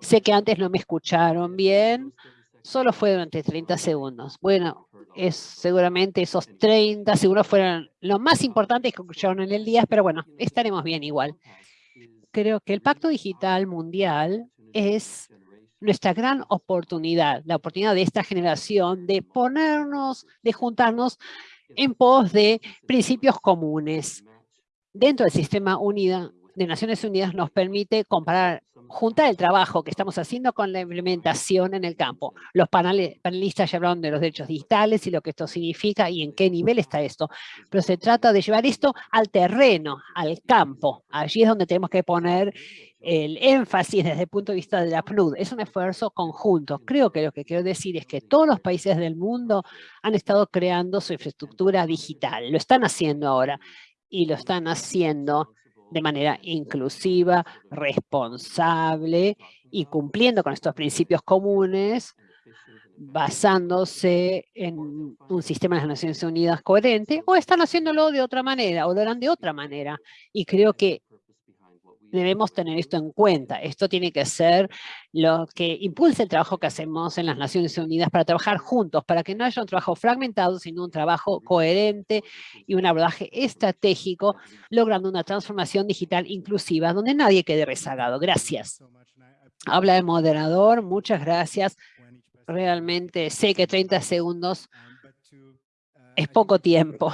Sé que antes no me escucharon bien, solo fue durante 30 segundos. Bueno, es, seguramente esos 30 segundos fueron los más importantes que escucharon en el día, pero bueno, estaremos bien igual. creo que el Pacto Digital Mundial es nuestra gran oportunidad, la oportunidad de esta generación de ponernos, de juntarnos en pos de principios comunes. Dentro del sistema de Naciones Unidas nos permite comparar, juntar el trabajo que estamos haciendo con la implementación en el campo. Los panelistas ya hablaron de los derechos digitales y lo que esto significa y en qué nivel está esto. Pero se trata de llevar esto al terreno, al campo. Allí es donde tenemos que poner el énfasis desde el punto de vista de la PNUD. Es un esfuerzo conjunto. Creo que lo que quiero decir es que todos los países del mundo han estado creando su infraestructura digital. Lo están haciendo ahora y lo están haciendo de manera inclusiva, responsable y cumpliendo con estos principios comunes, basándose en un sistema de las Naciones Unidas coherente, o están haciéndolo de otra manera, o lo harán de otra manera. Y creo que debemos tener esto en cuenta. Esto tiene que ser lo que impulse el trabajo que hacemos en las Naciones Unidas para trabajar juntos, para que no haya un trabajo fragmentado, sino un trabajo coherente y un abordaje estratégico, logrando una transformación digital inclusiva donde nadie quede rezagado. Gracias. Habla el moderador, muchas gracias. Realmente sé que 30 segundos es poco tiempo,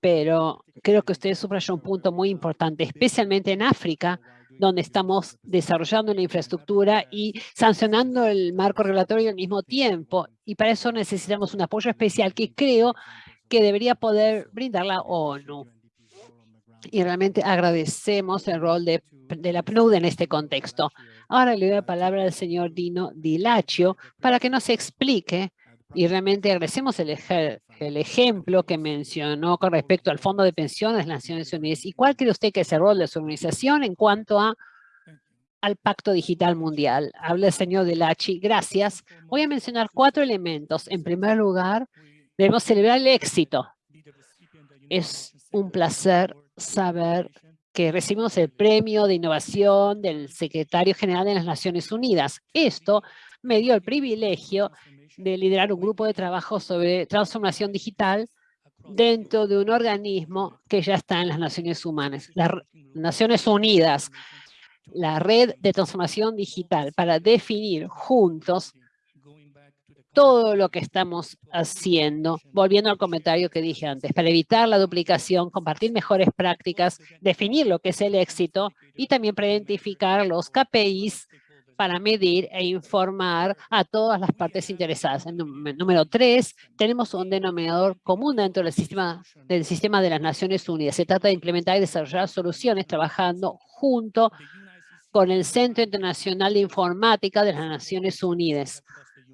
pero creo que usted subrayó un punto muy importante, especialmente en África, donde estamos desarrollando la infraestructura y sancionando el marco regulatorio al mismo tiempo. Y para eso necesitamos un apoyo especial que creo que debería poder brindar la ONU. Y realmente agradecemos el rol de, de la PNUD en este contexto. Ahora le doy la palabra al señor Dino Dilaccio para que nos explique y realmente agradecemos el, el, ejemplo que mencionó con respecto al Fondo de Pensiones de las Naciones Unidas. ¿Y cuál cree usted que es el rol de su organización en cuanto a, al Pacto Digital Mundial? Habla el señor Delachi. Gracias. Voy a mencionar cuatro elementos. En primer lugar, debemos celebrar el éxito. Es un placer saber que recibimos el premio de innovación del secretario general de las Naciones Unidas. Esto me dio el privilegio de liderar un grupo de trabajo sobre transformación digital dentro de un organismo que ya está en las Naciones Humanas, las Naciones Unidas, la red de transformación digital para definir juntos todo lo que estamos haciendo, volviendo al comentario que dije antes, para evitar la duplicación, compartir mejores prácticas, definir lo que es el éxito y también para identificar los KPIs para medir e informar a todas las partes interesadas. número tres, tenemos un denominador común dentro del sistema, del sistema de las Naciones Unidas. Se trata de implementar y desarrollar soluciones trabajando junto con el Centro Internacional de Informática de las Naciones Unidas,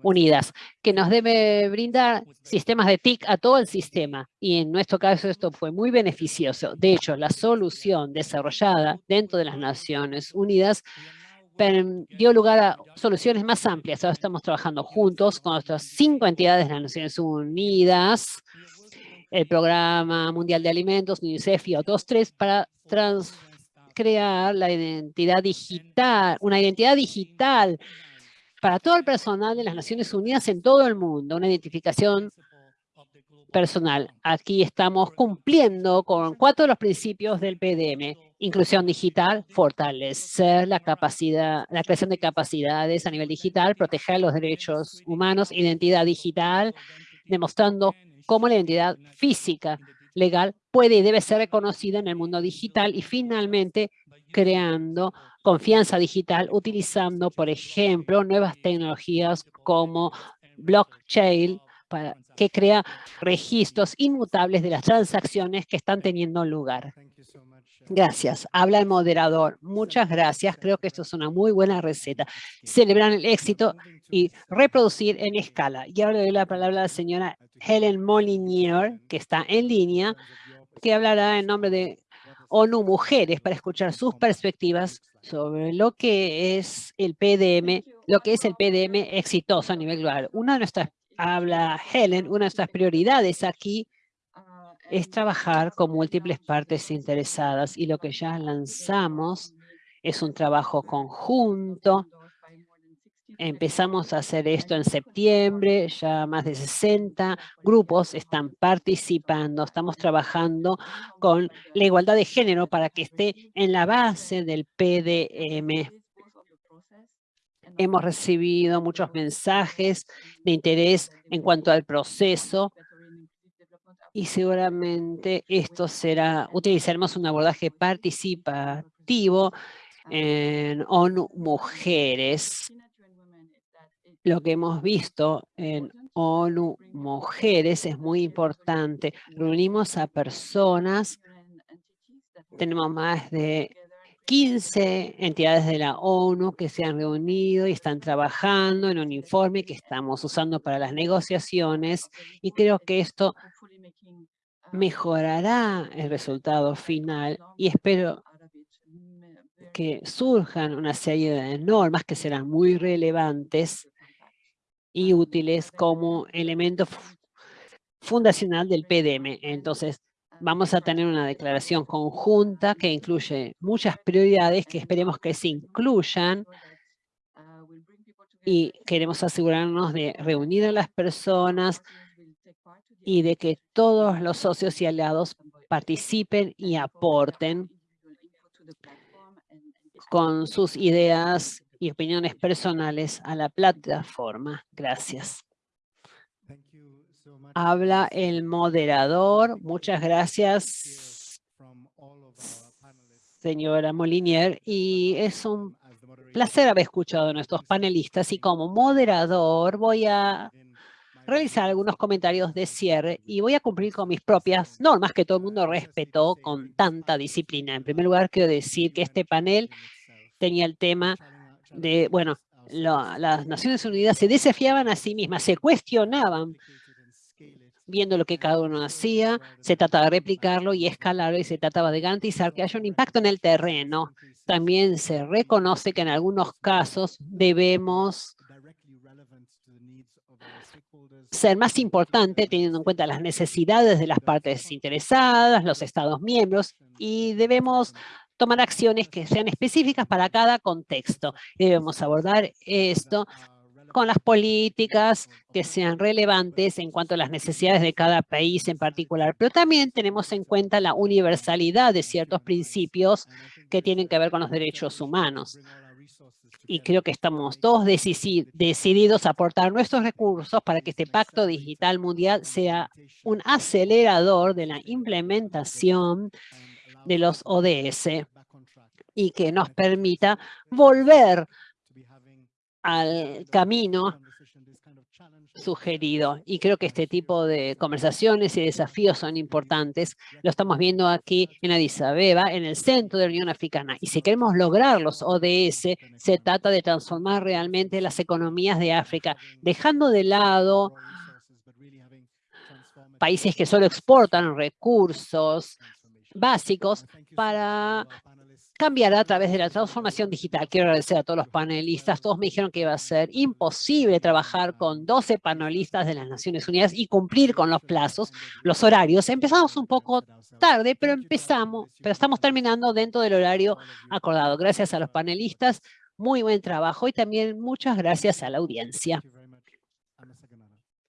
Unidas, que nos debe brindar sistemas de TIC a todo el sistema. Y en nuestro caso esto fue muy beneficioso. De hecho, la solución desarrollada dentro de las Naciones Unidas dio lugar a soluciones más amplias. Ahora estamos trabajando juntos con otras cinco entidades de las Naciones Unidas, el Programa Mundial de Alimentos, UNICEF y otros tres para crear la identidad digital, una identidad digital para todo el personal de las Naciones Unidas en todo el mundo, una identificación personal. Aquí estamos cumpliendo con cuatro de los principios del PDM. Inclusión digital, fortalecer la capacidad, la creación de capacidades a nivel digital, proteger los derechos humanos, identidad digital, demostrando cómo la identidad física legal puede y debe ser reconocida en el mundo digital y finalmente creando confianza digital utilizando, por ejemplo, nuevas tecnologías como blockchain, para, que crea registros inmutables de las transacciones que están teniendo lugar. Gracias. Habla el moderador. Muchas gracias. Creo que esto es una muy buena receta. Celebrar el éxito y reproducir en escala. Y ahora le doy la palabra a la señora Helen Molinier, que está en línea, que hablará en nombre de ONU Mujeres para escuchar sus perspectivas sobre lo que es el PDM, lo que es el PDM exitoso a nivel global. Una de nuestras habla Helen, una de nuestras prioridades aquí es trabajar con múltiples partes interesadas y lo que ya lanzamos es un trabajo conjunto Empezamos a hacer esto en septiembre, ya más de 60 grupos están participando. Estamos trabajando con la igualdad de género para que esté en la base del PDM. Hemos recibido muchos mensajes de interés en cuanto al proceso y seguramente esto será, utilizaremos un abordaje participativo en ONU Mujeres. Lo que hemos visto en ONU Mujeres es muy importante. Reunimos a personas, tenemos más de 15 entidades de la ONU que se han reunido y están trabajando en un informe que estamos usando para las negociaciones y creo que esto mejorará el resultado final y espero que surjan una serie de normas que serán muy relevantes y útiles como elemento fundacional del PDM. Entonces, vamos a tener una declaración conjunta que incluye muchas prioridades que esperemos que se incluyan y queremos asegurarnos de reunir a las personas y de que todos los socios y aliados participen y aporten con sus ideas y opiniones personales a la plataforma. Gracias. Habla el moderador. Muchas gracias, señora Molinier. Y es un placer haber escuchado a nuestros panelistas. Y como moderador voy a realizar algunos comentarios de cierre y voy a cumplir con mis propias normas que todo el mundo respetó con tanta disciplina. En primer lugar, quiero decir que este panel tenía el tema de, bueno, las Naciones Unidas se desafiaban a sí mismas, se cuestionaban viendo lo que cada uno hacía, se trataba de replicarlo y escalarlo y se trataba de garantizar que haya un impacto en el terreno. También se reconoce que en algunos casos debemos ser más importante teniendo en cuenta las necesidades de las partes interesadas, los estados miembros y debemos tomar acciones que sean específicas para cada contexto. Debemos abordar esto con las políticas que sean relevantes en cuanto a las necesidades de cada país en particular, pero también tenemos en cuenta la universalidad de ciertos principios que tienen que ver con los derechos humanos. Y creo que estamos todos decididos a aportar nuestros recursos para que este Pacto Digital Mundial sea un acelerador de la implementación de los ODS y que nos permita volver al camino sugerido. Y creo que este tipo de conversaciones y desafíos son importantes. Lo estamos viendo aquí en Addis Abeba, en el centro de la Unión Africana. Y si queremos lograr los ODS, se trata de transformar realmente las economías de África, dejando de lado países que solo exportan recursos, básicos para cambiar a través de la transformación digital. Quiero agradecer a todos los panelistas. Todos me dijeron que iba a ser imposible trabajar con 12 panelistas de las Naciones Unidas y cumplir con los plazos, los horarios. Empezamos un poco tarde, pero empezamos, pero estamos terminando dentro del horario acordado. Gracias a los panelistas, muy buen trabajo y también muchas gracias a la audiencia.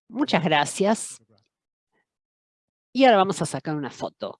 Muchas gracias. Y ahora vamos a sacar una foto.